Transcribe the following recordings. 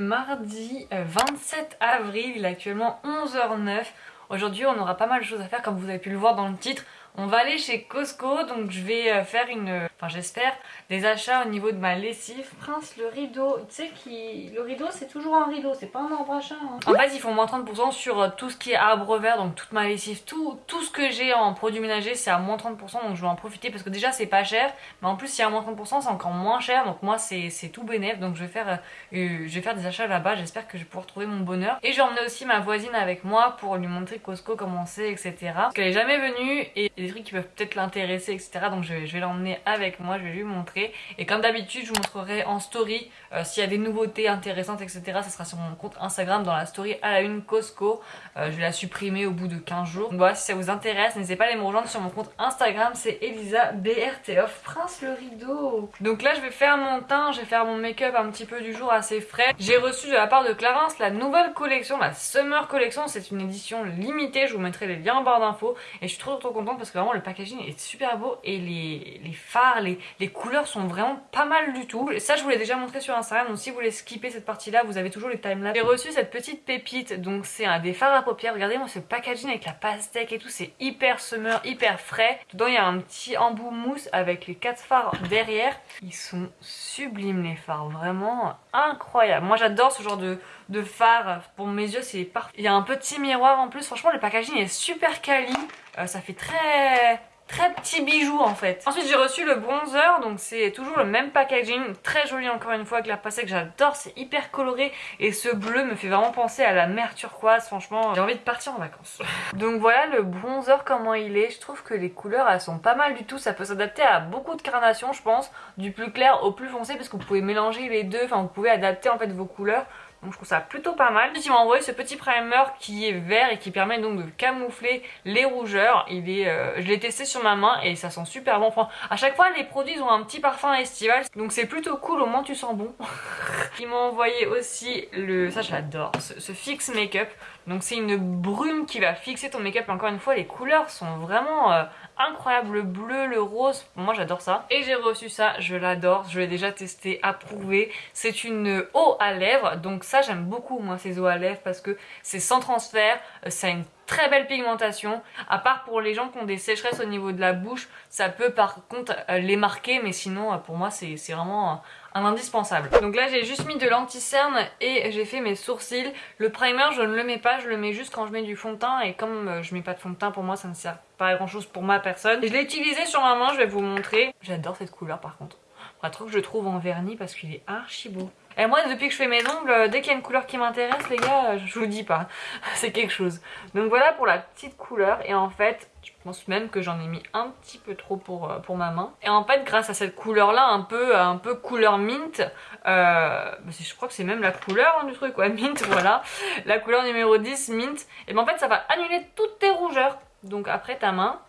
mardi 27 euh, avril, il est actuellement 11h09. Aujourd'hui on aura pas mal de choses à faire comme vous avez pu le voir dans le titre. On va aller chez Costco, donc je vais euh, faire une, enfin j'espère, des achats au niveau de ma lessive. Prince, le rideau, tu sais qui, le rideau c'est toujours un rideau, c'est pas un arbre à. Hein. En fait ils font moins 30% sur euh, tout ce qui est arbre vert, donc toute ma lessive, tout, tout ce que j'ai en produits ménagers c'est à moins 30%, donc je vais en profiter parce que déjà c'est pas cher, mais en plus si y a moins 30% c'est encore moins cher, donc moi c'est tout bénéf, donc je vais faire, euh, je vais faire des achats là-bas, j'espère que je vais pouvoir trouver mon bonheur. Et j'ai emmené aussi ma voisine avec moi pour lui montrer Costco comment c'est, etc. Parce qu'elle est jamais venue et des trucs qui peuvent peut-être l'intéresser etc donc je, vais l'emmener avec moi je vais lui montrer. Et comme d'habitude je vous montrerai en story euh, s'il y a des nouveautés intéressantes etc ça sera sur mon compte Instagram dans la story à la une Costco. Euh, je vais la supprimer au bout de 15 jours. Donc voilà si ça vous intéresse n'hésitez pas à aller me rejoindre sur mon compte Instagram c'est Elisa BRT Prince le rideau. Donc là je vais faire mon teint je vais faire mon make-up un petit peu du jour assez frais. J'ai reçu de la part de Clarins la nouvelle collection la Summer Collection. C'est une édition limitée je vous mettrai les liens en barre d'infos. Et je suis trop trop contente parce que vraiment le packaging est super beau et les, les phares, les, couleurs sont vraiment pas mal du tout. Ça je vous l'ai déjà montré sur Instagram donc si vous voulez skipper cette partie là vous avez toujours les timelapse. J'ai reçu cette petite pépite donc c'est un des fards à paupières. Regardez moi ce packaging avec la pastèque et tout c'est hyper summer, hyper frais. Dedans il y a un petit embout mousse avec les quatre phares derrière. Ils sont sublimes les phares, vraiment incroyable. Moi j'adore ce genre de, de phare pour mes yeux c'est parfait. Il y a un petit miroir en plus, franchement le packaging est super quali. Euh, ça fait très très petit bijou en fait. Ensuite j'ai reçu le bronzer, donc c'est toujours le même packaging, très joli encore une fois avec la pastèque, j'adore, c'est hyper coloré et ce bleu me fait vraiment penser à la mer turquoise, franchement j'ai envie de partir en vacances. donc voilà le bronzer comment il est, je trouve que les couleurs elles sont pas mal du tout, ça peut s'adapter à beaucoup de carnations je pense, du plus clair au plus foncé parce que vous pouvez mélanger les deux, enfin vous pouvez adapter en fait vos couleurs. Donc je trouve ça plutôt pas mal. Ensuite il m'a envoyé ce petit primer qui est vert et qui permet donc de camoufler les rougeurs. Il est, euh, je l'ai testé sur ma main et ça sent super bon. Enfin, à chaque fois les produits ont un petit parfum estival. Donc c'est plutôt cool, au moins tu sens bon. il m'a envoyé aussi le... ça j'adore, ce, ce Fix Makeup. Donc c'est une brume qui va fixer ton make-up. Encore une fois les couleurs sont vraiment... Euh, incroyable, le bleu, le rose, moi j'adore ça. Et j'ai reçu ça, je l'adore, je l'ai déjà testé, approuvé. C'est une eau à lèvres, donc ça j'aime beaucoup moi ces eaux à lèvres parce que c'est sans transfert, euh, ça a une très belle pigmentation. À part pour les gens qui ont des sécheresses au niveau de la bouche, ça peut par contre euh, les marquer, mais sinon pour moi c'est vraiment un indispensable. Donc là j'ai juste mis de l'anti-cerne et j'ai fait mes sourcils. Le primer je ne le mets pas, je le mets juste quand je mets du fond de teint et comme euh, je mets pas de fond de teint pour moi ça ne sert pas à grand chose pour ma personne. Je l'ai utilisé sur ma main, je vais vous montrer. J'adore cette couleur par contre. Un truc que je trouve en vernis parce qu'il est archi beau. Et moi depuis que je fais mes ongles, euh, dès qu'il y a une couleur qui m'intéresse les gars, je vous dis pas, c'est quelque chose. Donc voilà pour la petite couleur et en fait je pense même que j'en ai mis un petit peu trop pour, euh, pour ma main. Et en fait grâce à cette couleur là, un peu, un peu couleur mint, euh, bah, je crois que c'est même la couleur hein, du truc, ouais, mint voilà, la couleur numéro 10 mint, et ben en fait ça va annuler toutes tes rougeurs. Donc après ta main,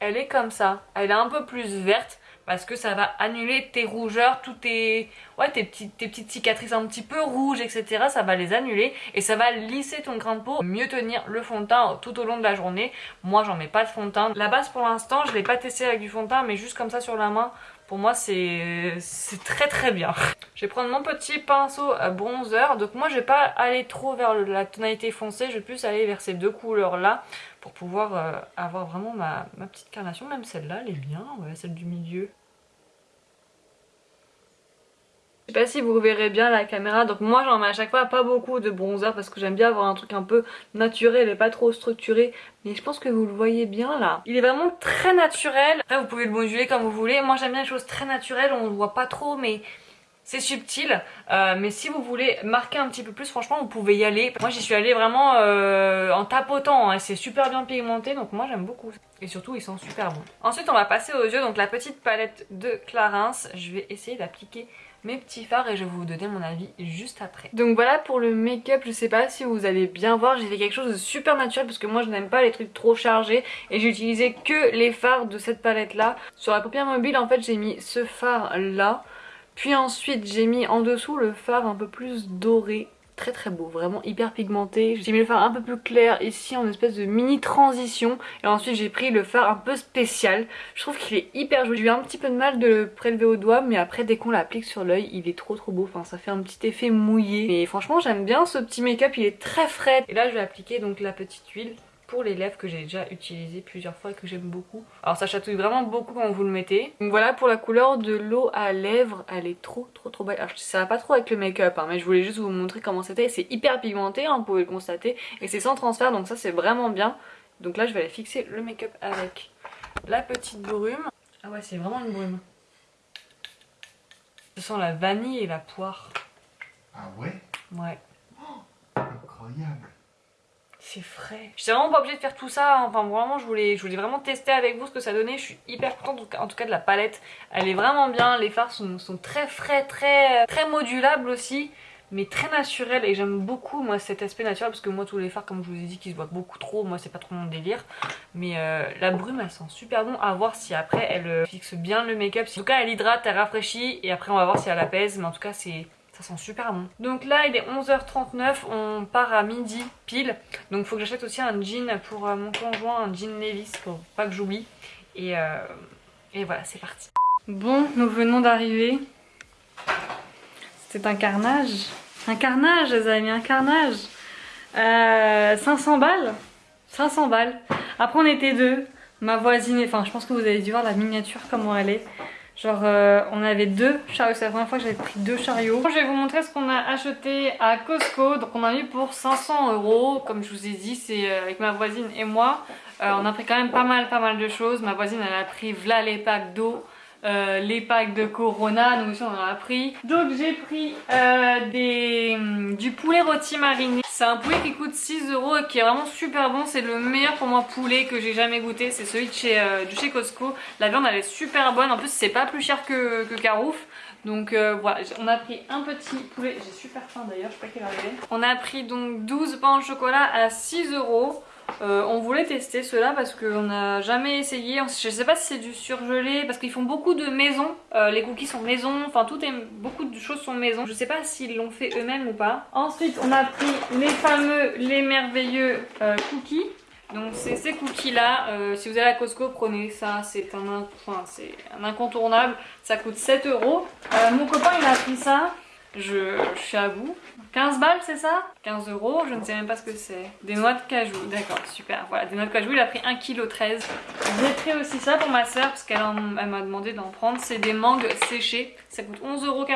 elle est comme ça, elle est un peu plus verte parce que ça va annuler tes rougeurs, toutes tes, ouais, tes, petites, tes petites cicatrices un petit peu rouges, etc. Ça va les annuler et ça va lisser ton grain peau, mieux tenir le fond de teint tout au long de la journée. Moi j'en mets pas de fond de teint. La base pour l'instant je l'ai pas testé avec du fond de teint mais juste comme ça sur la main pour moi c'est très très bien. Je vais prendre mon petit pinceau bronzer. Donc moi je vais pas aller trop vers la tonalité foncée, je vais plus aller vers ces deux couleurs là pour pouvoir euh, avoir vraiment ma, petite carnation. Même celle-là elle est bien, celle du milieu. Je sais pas si vous verrez bien la caméra, donc moi j'en mets à chaque fois pas beaucoup de bronzer parce que j'aime bien avoir un truc un peu naturel et pas trop structuré. Mais je pense que vous le voyez bien là. Il est vraiment très naturel. Après vous pouvez le moduler comme vous voulez. Moi j'aime bien les choses très naturelles, on le voit pas trop mais c'est subtil, euh, mais si vous voulez marquer un petit peu plus, franchement, vous pouvez y aller. Moi, j'y suis allée vraiment euh, en tapotant. Hein. C'est super bien pigmenté, donc moi, j'aime beaucoup. Et surtout, ils sont super bons. Ensuite, on va passer aux yeux. Donc, la petite palette de Clarins. Je vais essayer d'appliquer mes petits fards et je vais vous donner mon avis juste après. Donc voilà pour le make-up, je sais pas si vous allez bien voir, j'ai fait quelque chose de super naturel parce que moi je n'aime pas les trucs trop chargés et j'ai utilisé que les fards de cette palette là. Sur la paupière mobile en fait j'ai mis ce fard là puis ensuite j'ai mis en dessous le fard un peu plus doré très très beau, vraiment hyper pigmenté. J'ai mis le fard un peu plus clair ici en espèce de mini transition et ensuite j'ai pris le fard un peu spécial. Je trouve qu'il est hyper joli. J'ai eu un petit peu de mal de le prélever au doigt mais après dès qu'on l'applique sur l'œil il est trop trop beau. Enfin ça fait un petit effet mouillé. Mais franchement j'aime bien ce petit make-up, il est très frais. Et là je vais appliquer donc la petite huile pour les lèvres que j'ai déjà utilisé plusieurs fois et que j'aime beaucoup. Alors ça chatouille vraiment beaucoup quand vous le mettez. Donc voilà pour la couleur de l'eau à lèvres, elle est trop trop trop belle. Alors ça va pas trop avec le make-up hein, mais je voulais juste vous montrer comment c'était. C'est hyper pigmenté, hein, vous pouvez le constater, et c'est sans transfert donc ça c'est vraiment bien. Donc là je vais aller fixer le make-up avec la petite brume. Ah ouais c'est vraiment une brume. Je sens la vanille et la poire. Ah ouais? Ouais. Oh, incroyable c'est frais. J'étais vraiment pas obligée de faire tout ça, hein. enfin vraiment je voulais, vraiment tester avec vous ce que ça donnait, je suis hyper contente en tout cas de la palette, elle est vraiment bien, les fards sont, très frais, très, modulables aussi, mais très naturels. Et j'aime beaucoup moi cet aspect naturel parce que moi tous les fards comme je vous ai dit qui se voient beaucoup trop, moi c'est pas trop mon délire, mais euh, la brume elle sent super bon. À voir si après elle euh, fixe bien le make-up, en tout cas elle hydrate, elle rafraîchit. Et après on va voir si elle apaise, mais en tout cas c'est ça sent super bon. Donc là il est 11h39, on part à midi pile. Donc faut que j'achète aussi un jean pour euh, mon conjoint, un jean Levis pour pas que j'oublie. Et, euh, et voilà c'est parti. Bon nous venons d'arriver. C'était un carnage. Un carnage les amis, un carnage. 500 euh, balles. 500 balles. Après on était deux. Ma voisine, enfin je pense que vous avez dû voir la miniature comment elle est. Genre euh, on avait deux chariots, c'est la première fois que j'avais pris deux chariots. Je vais vous montrer ce qu'on a acheté à Costco. Donc on a eu pour 500 euros. Comme je vous ai dit, c'est euh, avec ma voisine et moi. Euh, on a pris quand même pas mal pas mal de choses. Ma voisine elle a pris v'là les packs d'eau. Les packs de Corona, nous aussi on en a pris. Donc j'ai pris des, hum, du poulet rôti mariné c'est un poulet qui coûte 6 euros et qui est vraiment super bon. C'est le meilleur pour moi poulet que j'ai jamais goûté. C'est celui de chez, euh, Costco. La viande elle est super bonne. En plus c'est pas plus cher que, Carouf. Donc euh, voilà, on a pris un petit poulet. J'ai super faim d'ailleurs, je sais pas quelle heure il est. On a pris donc 12 pains de chocolat à 6 euros. Euh, on voulait tester cela parce qu'on n'a jamais essayé. Je sais pas si c'est du surgelé parce qu'ils font beaucoup de maison. Euh, les cookies sont maison, enfin tout est beaucoup de choses sont maison. Je sais pas s'ils l'ont fait eux-mêmes ou pas. Ensuite on a pris les fameux, les merveilleux euh, cookies. Donc c'est ces cookies là, si vous allez à Costco prenez ça, c'est un, enfin, un incontournable, ça coûte 7 euros. Mon copain il a pris ça, je, suis à vous. 15 balles, c'est ça? 15 euros, je ne sais même pas ce que c'est. Des noix de cajou, d'accord, super. Voilà, des noix de cajou, il a pris 1,13 kg. J'ai pris aussi ça pour ma soeur parce qu'elle m'a demandé d'en prendre. C'est des mangues séchées, ça coûte 11,49 euros.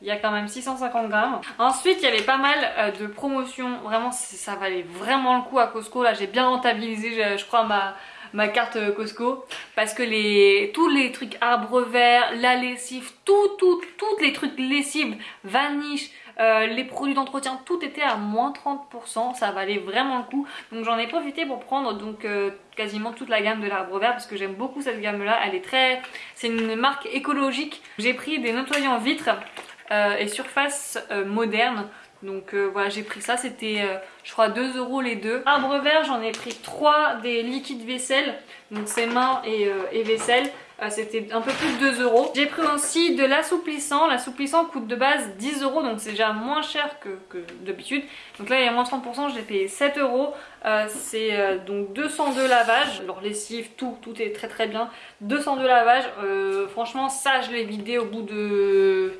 Il y a quand même 650 grammes. Ensuite, il y avait pas mal euh, de promotions. Vraiment, ça valait vraiment le coup à Costco. Là, j'ai bien rentabilisé, je crois, ma, ma carte euh, Costco parce que tous les trucs arbres verts, la lessive, tout, tout, tous les trucs lessive, vanish, euh, les produits d'entretien, tout était à moins 30%, ça valait vraiment le coup. Donc j'en ai profité pour prendre donc euh, quasiment toute la gamme de l'arbre vert parce que j'aime beaucoup cette gamme là, elle est très... c'est une marque écologique. J'ai pris des nettoyants vitres et surface moderne donc euh, voilà j'ai pris ça c'était euh, je crois 2 euros les deux. Arbre vert j'en ai pris 3 des liquides vaisselle donc c'est main et, euh, et vaisselle c'était un peu plus de 2 euros. J'ai pris aussi de l'assouplissant, l'assouplissant coûte de base 10 euros donc c'est déjà moins cher que, d'habitude. Donc là il y a moins 30% j'ai payé 7 euros. c'est donc 202 lavages, alors lessive tout, tout est très très bien. 202 lavages, franchement ça je l'ai vidé au bout de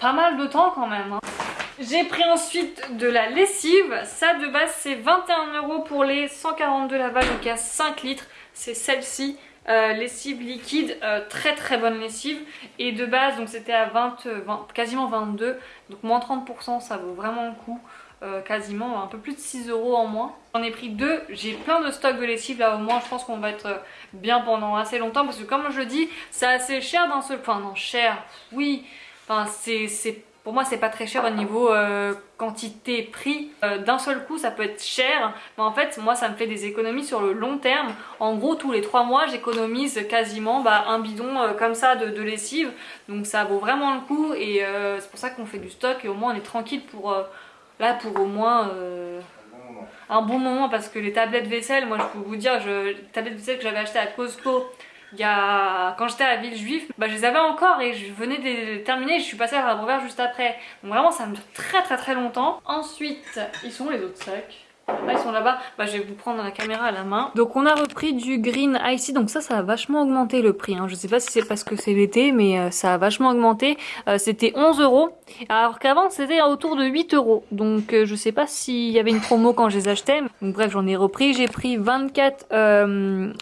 pas mal de temps quand même. Hein. J'ai pris ensuite de la lessive. Ça de base c'est 21 euros pour les 142 lavages, donc il y a 5 litres. C'est celle-ci. Euh, lessive liquide, euh, très très bonne lessive. Et de base donc c'était à 20, quasiment 22 donc moins 30% ça vaut vraiment le coup. Euh, quasiment un peu plus de 6 euros en moins. J'en ai pris deux, j'ai plein de stocks de lessive. Là au moins je pense qu'on va être bien pendant assez longtemps. Parce que comme je dis c'est assez cher d'un seul point, non cher oui. Enfin c'est pour moi c'est pas très cher au niveau euh, quantité prix. Euh, d'un seul coup ça peut être cher mais en fait moi ça me fait des économies sur le long terme. En gros tous les 3 mois j'économise quasiment bah, un bidon euh, comme ça de, lessive. Donc ça vaut vraiment le coup et c'est pour ça qu'on fait du stock et au moins on est tranquille pour là pour au moins un bon moment. Parce que les tablettes vaisselle moi je peux vous dire je, les tablettes vaisselle que j'avais acheté à Costco il quand j'étais à la ville juive, bah, je les avais encore et je venais de les terminer. Je suis passée à la juste après. Donc vraiment, ça me dure très très très longtemps. Ensuite, ils sont les autres sacs ils sont là-bas, bah, je vais vous prendre la caméra à la main. Donc on a repris du Green Icy, donc ça ça a vachement augmenté le prix. Hein. Je sais pas si c'est parce que c'est l'été mais euh, ça a vachement augmenté. Euh, c'était 11 euros alors qu'avant c'était autour de 8 euros. Donc euh, je sais pas s'il y avait une promo quand je les achetais. Donc bref j'en ai repris, j'ai pris 24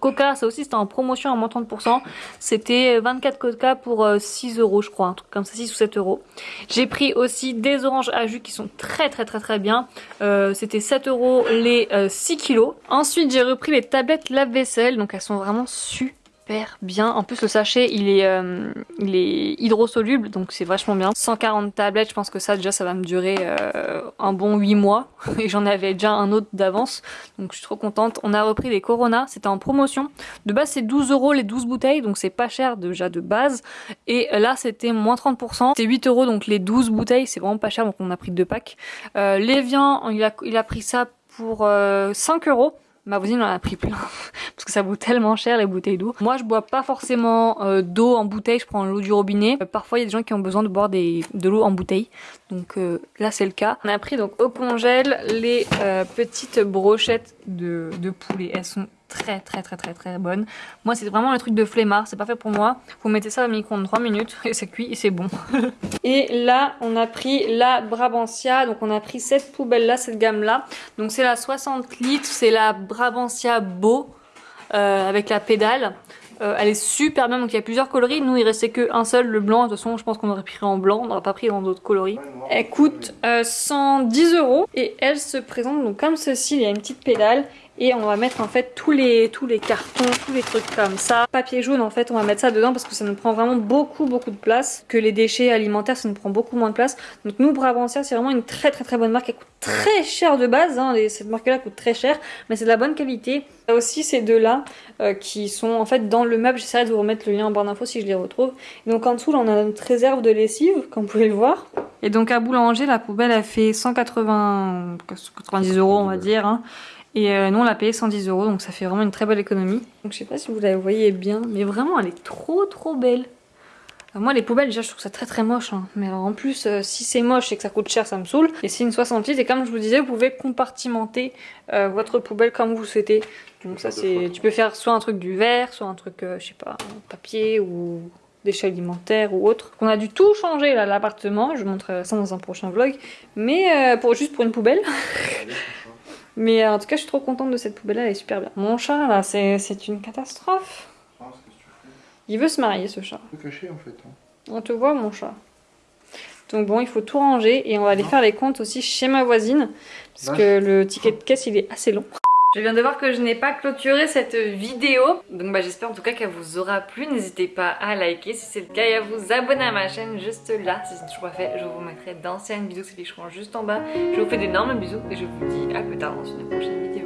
Coca, ça aussi c'était en promotion à moins 30%. C'était 24 Coca pour 6 euros je crois, un truc comme ça 6 ou 7 euros. J'ai pris aussi des oranges à jus qui sont très très très très bien. c'était 7 euros les 6 euh, kilos. Ensuite j'ai repris les tablettes lave-vaisselle, donc elles sont vraiment super bien. En plus le sachet il est, euh, hydrosoluble donc c'est vachement bien. 140 tablettes, je pense que ça déjà ça va me durer euh, un bon 8 mois. Et j'en avais déjà un autre d'avance donc je suis trop contente. On a repris les Corona, c'était en promotion. De base c'est 12 euros les 12 bouteilles donc c'est pas cher déjà de base. Et là c'était moins 30%. C'est 8 euros donc les 12 bouteilles c'est vraiment pas cher donc on a pris deux packs. Euh, Lévian il a, il a pris ça pour 5 euh, euros. Ma voisine en a pris plein parce que ça vaut tellement cher les bouteilles d'eau. Moi je bois pas forcément euh, d'eau en bouteille, je prends l'eau du robinet. Euh, parfois il y a des gens qui ont besoin de boire de l'eau en bouteille. Donc là c'est le cas. On a pris donc au congèle les petites brochettes de poulet. Elles sont très très très très très bonne. Moi c'est vraiment le truc de flemmard, c'est pas fait pour moi. Vous mettez ça au micro-ondes 3 minutes et c'est cuit et c'est bon. et là on a pris la Brabantia, donc on a pris cette poubelle là, cette gamme là. Donc c'est la 60 litres, c'est la Brabantia Beau euh, avec la pédale. Euh, elle est super bien, donc il y a plusieurs coloris. Nous, il restait qu'un seul, le blanc. De toute façon, je pense qu'on aurait pris en blanc, on n'aurait pas pris dans d'autres coloris. Elle coûte 110 euh, euros et elle se présente donc comme ceci. Il y a une petite pédale et on va mettre en fait tous les, tous les cartons, tous les trucs comme ça. Papier jaune en fait on va mettre ça dedans parce que ça nous prend vraiment beaucoup beaucoup de place. Que les déchets alimentaires ça nous prend beaucoup moins de place. Donc nous Brabantia c'est vraiment une très très très bonne marque. Elle coûte très cher de base, hein. cette marque là coûte très cher mais c'est de la bonne qualité. a aussi ces deux là euh, qui sont en fait dans le meuble. J'essaierai de vous remettre le lien en barre d'infos si je les retrouve. Et donc en dessous là on a notre réserve de lessive comme vous pouvez le voir. Et donc à Boulanger la poubelle elle fait 180 90 euros on va dire. Hein. Et euh, nous on l'a payé 110 euros donc ça fait vraiment une très belle économie. Donc je sais pas si vous la voyez bien mais vraiment elle est trop trop belle. moi les poubelles déjà je trouve ça très très moche hein. mais en plus euh, si c'est moche et que ça coûte cher ça me saoule. Et c'est une 68 et comme je vous disais vous pouvez compartimenter euh, votre poubelle comme vous souhaitez. Donc ça c'est tu peux faire soit un truc du verre, soit un truc je sais pas papier ou déchets alimentaires ou autre. On a dû tout changer là l'appartement, je vous montrerai ça dans un prochain vlog, mais pour juste pour une poubelle. Mais euh, en tout cas, je suis trop contente de cette poubelle-là, elle est super bien. Mon chat, là, c'est une catastrophe. Il veut se marier, ce chat. caché, en fait. Hein. On te voit, mon chat. Donc bon, il faut tout ranger et on va aller faire les comptes aussi chez ma voisine. Parce que le ticket de caisse, il est assez long. Je viens de voir que je n'ai pas clôturé cette vidéo. Donc bah, j'espère en tout cas qu'elle vous aura plu. N'hésitez pas à liker si c'est le cas et à vous abonner à ma chaîne juste là. Si ce n'est toujours pas fait, je vous mettrai d'anciennes vidéos qui seront juste en bas. Je vous fais d'énormes bisous et je vous dis à plus tard dans une prochaine vidéo.